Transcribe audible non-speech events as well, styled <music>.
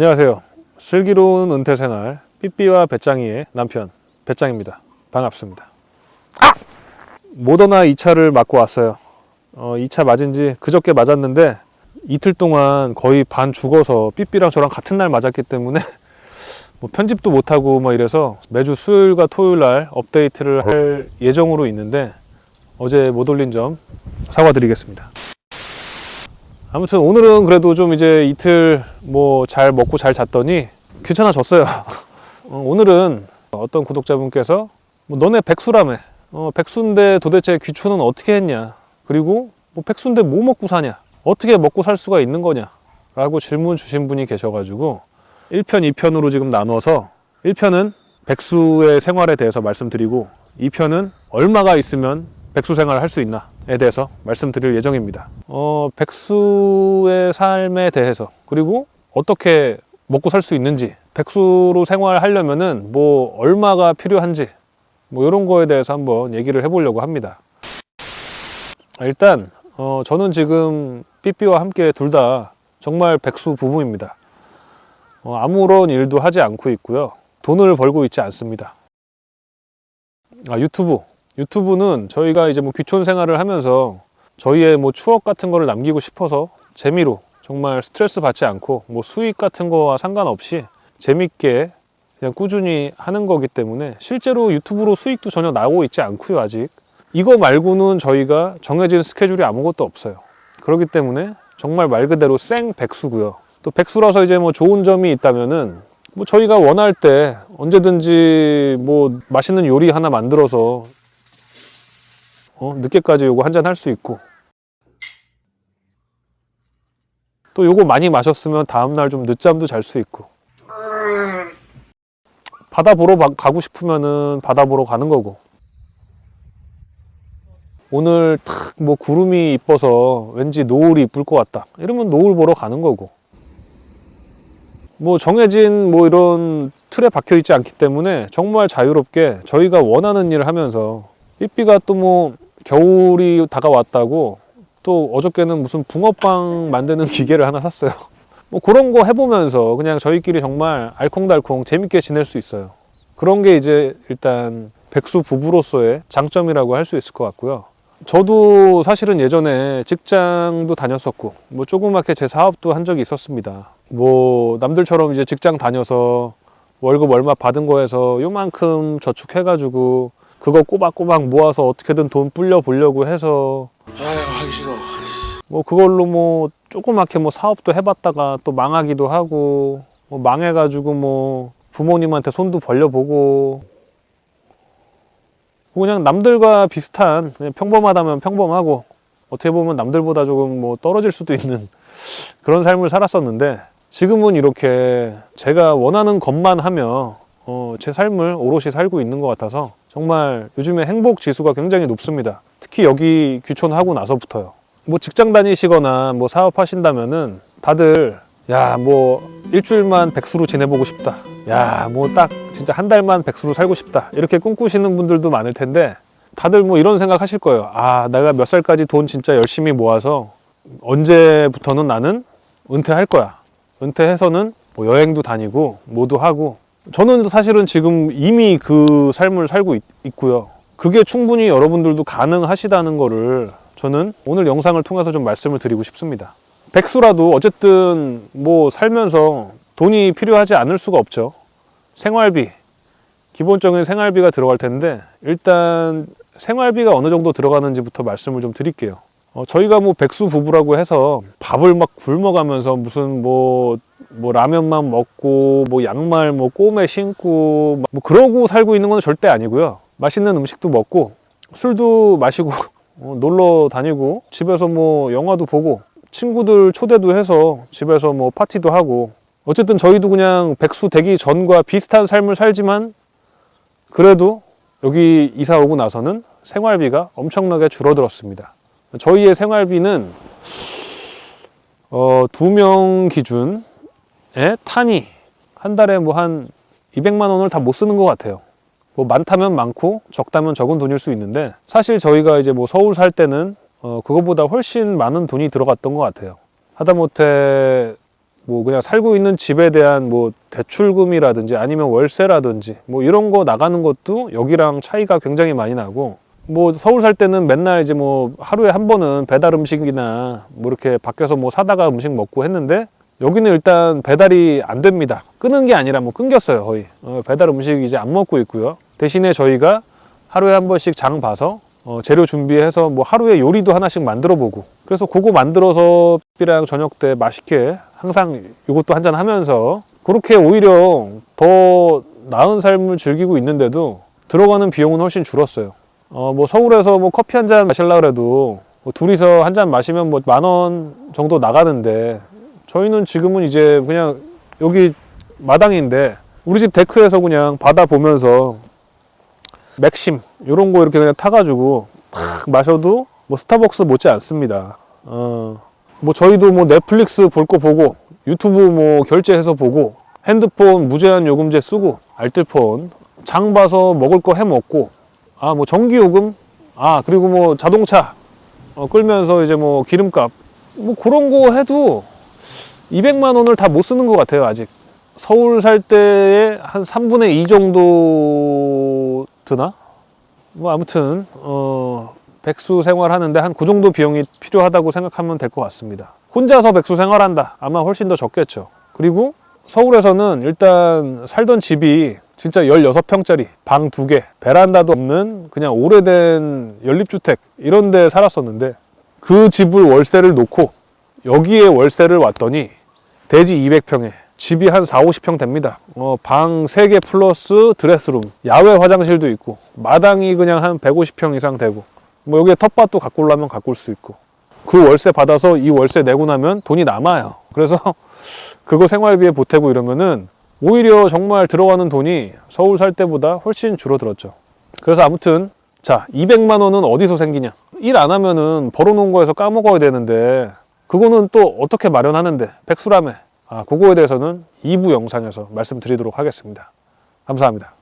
안녕하세요. 슬기로운 은퇴생활 삐삐와 배짱이의 남편 배짱입니다. 반갑습니다. 아! 모더나 2차를 맞고 왔어요. 어, 2차 맞은 지 그저께 맞았는데 이틀 동안 거의 반 죽어서 삐삐랑 저랑 같은 날 맞았기 때문에 <laughs> 뭐 편집도 못하고 막 이래서 매주 수요일과 토요일 날 업데이트를 할 예정으로 있는데 어제 못 올린 점 사과드리겠습니다. 아무튼 오늘은 그래도 좀 이제 이틀 뭐 잘 먹고 잘 잤더니 괜찮아졌어요. <laughs> 어, 오늘은 어떤 구독자분께서 뭐 너네 백수라며. 어, 백수인데 도대체 귀촌은 어떻게 했냐? 그리고 뭐 백수인데 뭐 먹고 사냐? 어떻게 먹고 살 수가 있는 거냐? 라고 질문 주신 분이 계셔가지고 1편 2편으로 지금 나눠서 1편은 백수의 생활에 대해서 말씀드리고 2편은 얼마가 있으면 백수 생활을 할 수 있나 에 대해서 말씀드릴 예정입니다. 어, 백수의 삶에 대해서 그리고 어떻게 먹고 살 수 있는지 백수로 생활하려면 은 뭐 얼마가 필요한지 뭐 이런 거에 대해서 한번 얘기를 해보려고 합니다. 일단 어, 저는 지금 삐삐와 함께 둘 다 정말 백수 부부입니다. 어, 아무런 일도 하지 않고 있고요. 돈을 벌고 있지 않습니다. 아, 유튜브. 유튜브는 저희가 이제 뭐 귀촌 생활을 하면서 저희의 뭐 추억 같은 거를 남기고 싶어서 재미로 정말 스트레스 받지 않고 뭐 수익 같은 거와 상관없이 재밌게 그냥 꾸준히 하는 거기 때문에 실제로 유튜브로 수익도 전혀 나오고 있지 않고요 아직. 이거 말고는 저희가 정해진 스케줄이 아무것도 없어요. 그렇기 때문에 정말 말 그대로 생 백수고요. 또 백수라서 이제 뭐 좋은 점이 있다면은 뭐 저희가 원할 때 언제든지 뭐 맛있는 요리 하나 만들어서 어, 늦게까지 요거 한잔 할 수 있고. 또 요거 많이 마셨으면 다음날 좀 늦잠도 잘 수 있고. 바다 보러 가- 가고 싶으면은 바다 보러 가는 거고. 오늘 탁 뭐 구름이 이뻐서 왠지 노을이 이쁠 것 같다. 이러면 노을 보러 가는 거고. 뭐 정해진 뭐 이런 틀에 박혀 있지 않기 때문에 정말 자유롭게 저희가 원하는 일을 하면서 삐삐가 또뭐 겨울이 다가왔다고 또 어저께는 무슨 붕어빵 만드는 <laughs> 기계를 하나 샀어요. 뭐 그런 거 해보면서 그냥 저희끼리 정말 알콩달콩 재밌게 지낼 수 있어요. 그런 게 이제 일단 백수 부부로서의 장점이라고 할 수 있을 것 같고요. 저도 사실은 예전에 직장도 다녔었고 뭐 조그맣게 제 사업도 한 적이 있었습니다. 뭐 남들처럼 이제 직장 다녀서 월급 얼마 받은 거에서 요만큼 저축해가지고 그거 꼬박꼬박 모아서 어떻게든 돈 불려 보려고 해서. 아유 하기 싫어. 뭐 그걸로 뭐 조그맣게 뭐 사업도 해봤다가 또 망하기도 하고 뭐 망해가지고 뭐 부모님한테 손도 벌려보고. 그냥 남들과 비슷한 그냥 평범하다면 평범하고 어떻게 보면 남들보다 조금 뭐 떨어질 수도 있는 <laughs> 그런 삶을 살았었는데 지금은 이렇게 제가 원하는 것만 하며 어, 제 삶을 오롯이 살고 있는 것 같아서 정말 요즘에 행복 지수가 굉장히 높습니다. 특히 여기 귀촌하고 나서부터요. 뭐 직장 다니시거나 뭐 사업하신다면은 다들 야 뭐 일주일만 백수로 지내보고 싶다. 야 뭐 딱 진짜 한 달만 백수로 살고 싶다. 이렇게 꿈꾸시는 분들도 많을 텐데 다들 뭐 이런 생각 하실 거예요. 아 내가 몇 살까지 돈 진짜 열심히 모아서 언제부터는 나는 은퇴할 거야. 은퇴해서는 뭐 여행도 다니고 뭐도 하고 저는 사실은 지금 이미 그 삶을 살고 있, 있고요. 그게 충분히 여러분들도 가능하시다는 거를 저는 오늘 영상을 통해서 좀 말씀을 드리고 싶습니다. 백수라도 어쨌든 뭐 살면서 돈이 필요하지 않을 수가 없죠. 생활비, 기본적인 생활비가 들어갈 텐데 일단 생활비가 어느 정도 들어가는지부터 말씀을 좀 드릴게요. 어, 저희가 뭐 백수 부부라고 해서 밥을 막 굶어가면서 무슨 뭐, 뭐 라면만 먹고 뭐 양말 뭐 꼬매 신고 뭐 그러고 살고 있는 건 절대 아니고요. 맛있는 음식도 먹고 술도 마시고 <laughs> 어, 놀러 다니고 집에서 뭐 영화도 보고 친구들 초대도 해서 집에서 뭐 파티도 하고 어쨌든 저희도 그냥 백수 되기 전과 비슷한 삶을 살지만 그래도 여기 이사 오고 나서는 생활비가 엄청나게 줄어들었습니다. 저희의 생활비는 어, 두 명 기준에 탄이 한 달에 뭐 한 200만 원을 다 못 쓰는 것 같아요. 뭐 많다면 많고 적다면 적은 돈일 수 있는데 사실 저희가 이제 뭐 서울 살 때는 어, 그거보다 훨씬 많은 돈이 들어갔던 것 같아요. 하다못해 뭐 그냥 살고 있는 집에 대한 뭐 대출금이라든지 아니면 월세라든지 뭐 이런 거 나가는 것도 여기랑 차이가 굉장히 많이 나고 뭐 서울 살 때는 맨날 이제 뭐 하루에 한 번은 배달 음식이나 뭐 이렇게 밖에서 뭐 사다가 음식 먹고 했는데 여기는 일단 배달이 안 됩니다. 끊은 게 아니라 뭐 끊겼어요 거의. 어, 배달 음식 이제 안 먹고 있고요. 대신에 저희가 하루에 한 번씩 장 봐서 어, 재료 준비해서 뭐 하루에 요리도 하나씩 만들어 보고 그래서 그거 만들어서 삐랑 저녁 때 맛있게 항상 이것도 한잔 하면서 그렇게 오히려 더 나은 삶을 즐기고 있는데도 들어가는 비용은 훨씬 줄었어요. 어, 뭐 서울에서 뭐 커피 한 잔 마실라 그래도 뭐 둘이서 한 잔 마시면 뭐 만 원 정도 나가는데 저희는 지금은 이제 그냥 여기 마당인데 우리 집 데크에서 그냥 바다 보면서 맥심 이런 거 이렇게 그냥 타가지고 탁 마셔도 뭐 스타벅스 못지 않습니다. 어, 뭐 저희도 뭐 넷플릭스 볼 거 보고 유튜브 뭐 결제해서 보고 핸드폰 무제한 요금제 쓰고 알뜰폰 장 봐서 먹을 거 해 먹고 아 뭐 전기 요금 아 그리고 뭐 자동차 어, 끌면서 이제 뭐 기름값 뭐 그런 거 해도 200만 원을 다 못 쓰는 것 같아요 아직. 서울 살 때의 한 3분의 2 정도 드나? 뭐 아무튼 어 백수 생활하는데 한 그 정도 비용이 필요하다고 생각하면 될 것 같습니다. 혼자서 백수 생활한다. 아마 훨씬 더 적겠죠. 그리고 서울에서는 일단 살던 집이 진짜 16평짜리 방 두개 베란다도 없는 그냥 오래된 연립주택 이런 데 살았었는데 그 집을 월세를 놓고 여기에 월세를 왔더니 대지 200평에 집이 한 4, 50평 됩니다. 어, 방 3개 플러스 드레스룸, 야외 화장실도 있고 마당이 그냥 한 150평 이상 되고 뭐 여기에 텃밭도 가꾸려면 가꿀 수 있고 그 월세 받아서 이 월세 내고 나면 돈이 남아요. 그래서 <laughs> 그거 생활비에 보태고 이러면은 오히려 정말 들어가는 돈이 서울 살 때보다 훨씬 줄어들었죠. 그래서 아무튼 자 200만 원은 어디서 생기냐? 일 안 하면은 벌어놓은 거에서 까먹어야 되는데 그거는 또 어떻게 마련하는데 백수라며 아 그거에 대해서는 2부 영상에서 말씀드리도록 하겠습니다. 감사합니다.